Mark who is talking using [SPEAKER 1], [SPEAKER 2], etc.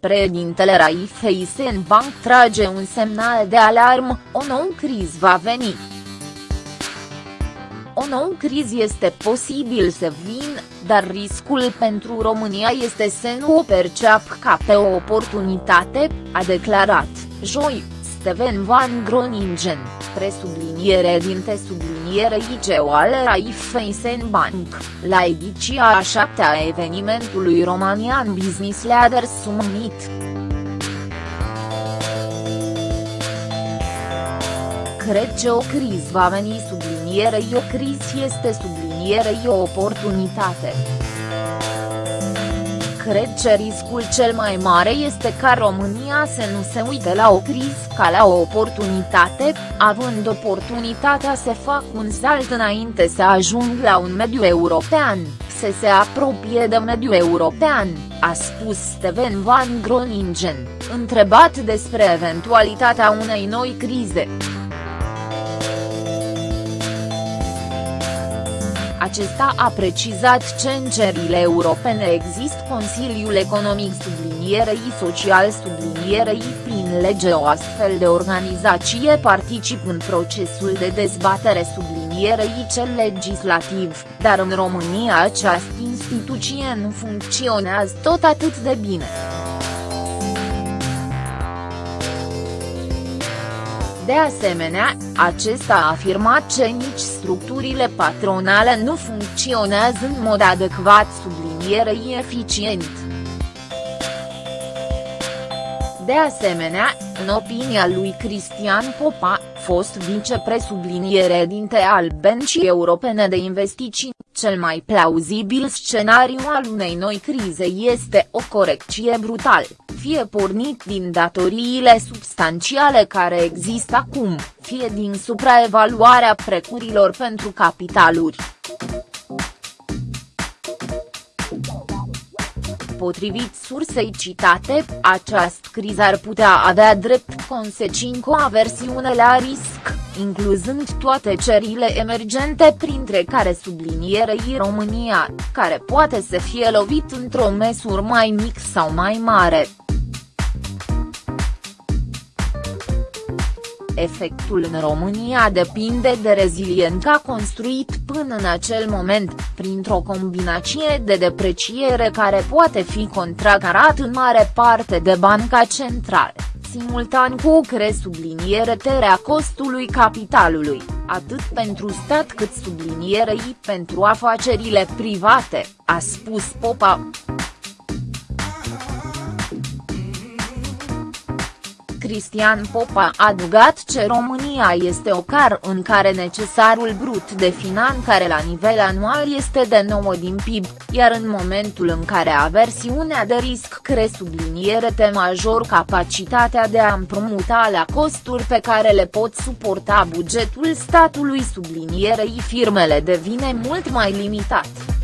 [SPEAKER 1] Președintele Raiffeisen Bank trage un semnal de alarmă, o nouă criză va veni. O nouă criză este posibil să vină, dar riscul pentru România este să nu o perceapă ca pe o oportunitate, a declarat, joi, Steven Van Groningen, presubliniere dinte subliniere ICO al Raiffeisen Bank, la ediția a șaptea a evenimentului Romanian Business Leaders Summit. Cred că o criză va veni sublinierei o criză este sublinierei o oportunitate cred că riscul cel mai mare este ca România să nu se uite la o criză ca la o oportunitate, având oportunitatea să facă un salt înainte să ajung la un mediu european, să se apropie de mediu european, a spus Steven Van Groningen, întrebat despre eventualitatea unei noi crize. Acesta a precizat că în cerile europene există Consiliul Economic sublinierei social sublinierei prin lege o astfel de organizație particip în procesul de dezbatere sublinierei cel legislativ, dar în România această instituție nu funcționează tot atât de bine. De asemenea, acesta a afirmat că nici structurile patronale nu funcționează în mod adecvat sublinierei eficient. De asemenea, în opinia lui Cristian Popa, fost vicepresubliniere dinte al Bencii Europene de Investiții, cel mai plauzibil scenariu al unei noi crize este o corecție brutală, fie pornit din datoriile substanțiale care există acum, fie din supraevaluarea precurilor pentru capitaluri. Potrivit sursei citate, această criză ar putea avea drept consecință o aversiune la risc, incluzând toate cerile emergente printre care sublinierei România, care poate să fie lovit într-o măsură mai mic sau mai mare. Efectul în România depinde de reziliența construit până în acel moment, printr-o combinație de depreciere care poate fi contracarat în mare parte de Banca Centrală, simultan cu o terea costului capitalului, atât pentru stat cât sublinierei pentru afacerile private, a spus Popa. Cristian Popa a adugat că România este o car în care necesarul brut de finanțare la nivel anual este de 9 din PIB, iar în momentul în care aversiunea de risc cresc subliniere te major capacitatea de a împrumuta la costuri pe care le pot suporta bugetul statului sublinierei firmele devine mult mai limitat.